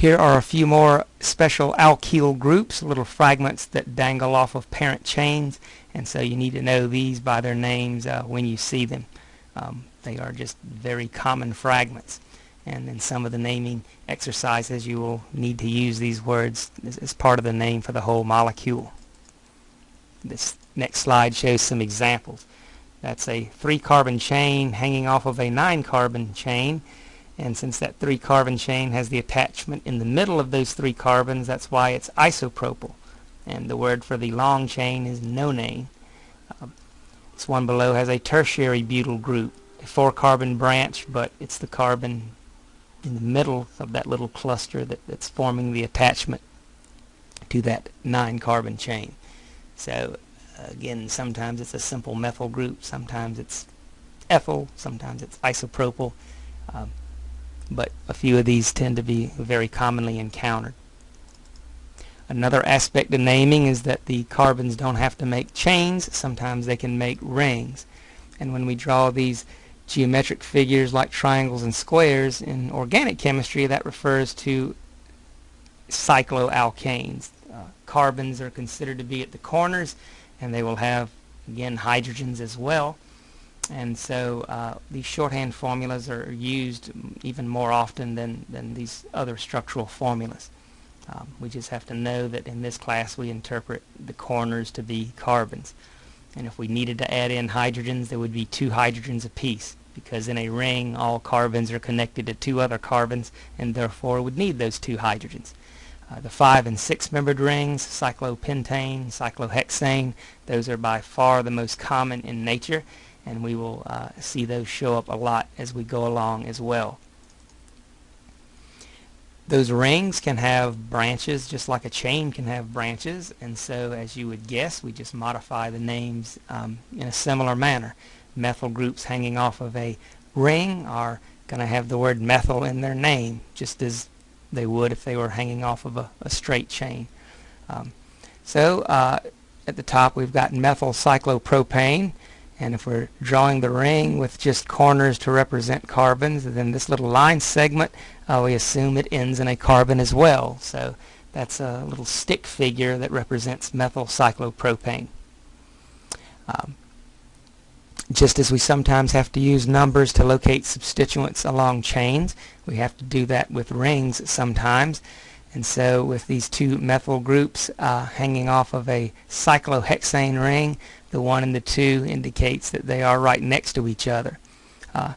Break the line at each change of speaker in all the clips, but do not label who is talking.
Here are a few more special alkyl groups, little fragments that dangle off of parent chains, and so you need to know these by their names uh, when you see them. Um, they are just very common fragments. And in some of the naming exercises, you will need to use these words as, as part of the name for the whole molecule. This next slide shows some examples. That's a three carbon chain hanging off of a nine carbon chain and since that three carbon chain has the attachment in the middle of those three carbons that's why it's isopropyl and the word for the long chain is nonane. Uh, this one below has a tertiary butyl group a four carbon branch but it's the carbon in the middle of that little cluster that, that's forming the attachment to that nine carbon chain. So again, sometimes it's a simple methyl group, sometimes it's ethyl, sometimes it's isopropyl, um, but a few of these tend to be very commonly encountered. Another aspect of naming is that the carbons don't have to make chains, sometimes they can make rings. And when we draw these geometric figures like triangles and squares in organic chemistry, that refers to cycloalkanes. Uh, carbons are considered to be at the corners and they will have again hydrogens as well and so uh, these shorthand formulas are used even more often than, than these other structural formulas. Um, we just have to know that in this class we interpret the corners to be carbons. And if we needed to add in hydrogens, there would be two hydrogens apiece because in a ring all carbons are connected to two other carbons and therefore would need those two hydrogens. Uh, the five and six membered rings, cyclopentane, cyclohexane, those are by far the most common in nature and we will uh, see those show up a lot as we go along as well. Those rings can have branches just like a chain can have branches and so as you would guess we just modify the names um, in a similar manner. Methyl groups hanging off of a ring are going to have the word methyl in their name just as they would if they were hanging off of a, a straight chain. Um, so uh, at the top we've got methyl cyclopropane and if we're drawing the ring with just corners to represent carbons then this little line segment uh, we assume it ends in a carbon as well so that's a little stick figure that represents methyl cyclopropane. Um, just as we sometimes have to use numbers to locate substituents along chains, we have to do that with rings sometimes. And so with these two methyl groups uh, hanging off of a cyclohexane ring, the 1 and the 2 indicates that they are right next to each other. Uh,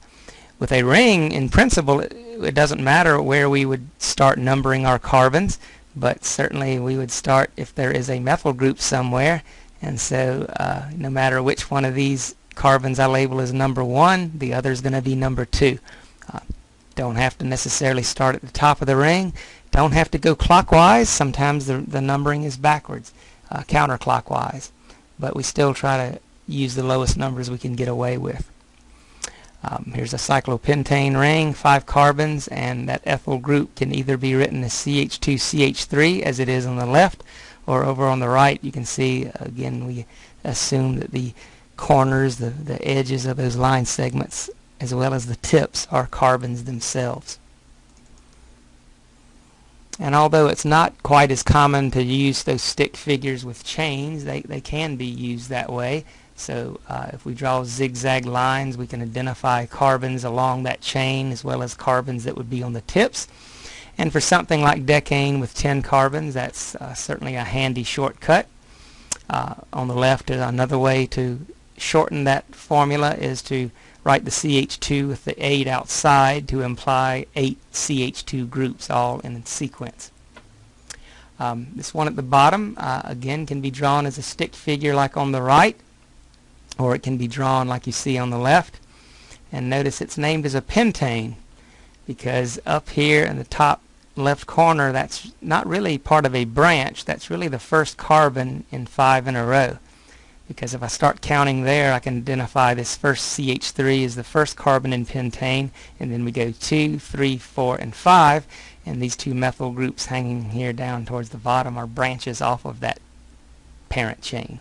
with a ring, in principle, it, it doesn't matter where we would start numbering our carbons, but certainly we would start if there is a methyl group somewhere. And so uh, no matter which one of these carbons I label as number one, the other is going to be number two. Uh, don't have to necessarily start at the top of the ring. Don't have to go clockwise. Sometimes the, the numbering is backwards, uh, counterclockwise. But we still try to use the lowest numbers we can get away with. Um, here's a cyclopentane ring, five carbons, and that ethyl group can either be written as CH2CH3 as it is on the left, or over on the right you can see, again, we assume that the corners, the, the edges of those line segments, as well as the tips, are carbons themselves. And although it's not quite as common to use those stick figures with chains, they, they can be used that way. So uh, if we draw zigzag lines, we can identify carbons along that chain as well as carbons that would be on the tips. And for something like decane with 10 carbons, that's uh, certainly a handy shortcut. Uh, on the left is another way to shorten that formula is to write the CH2 with the 8 outside to imply 8 CH2 groups all in sequence. Um, this one at the bottom uh, again can be drawn as a stick figure like on the right or it can be drawn like you see on the left. And notice it's named as a pentane because up here in the top left corner that's not really part of a branch. That's really the first carbon in five in a row because if I start counting there I can identify this first CH3 as the first carbon in pentane and then we go 2, 3, 4, and 5 and these two methyl groups hanging here down towards the bottom are branches off of that parent chain.